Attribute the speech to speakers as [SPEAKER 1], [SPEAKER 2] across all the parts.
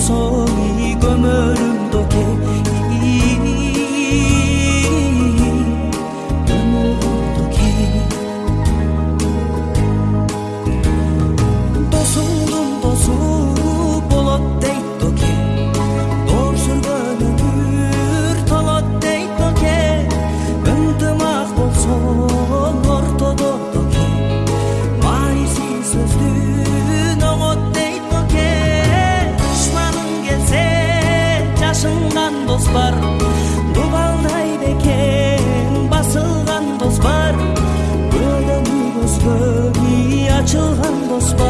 [SPEAKER 1] 走。small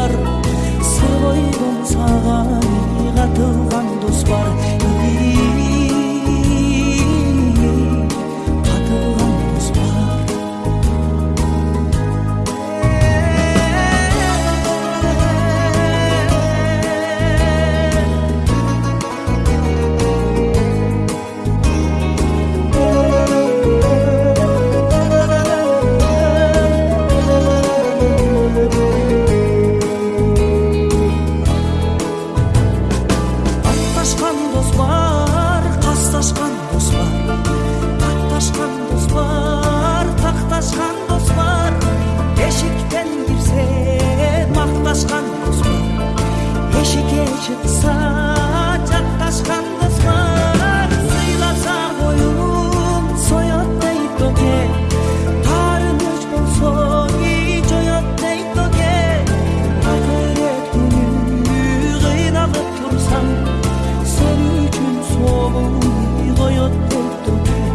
[SPEAKER 1] oculto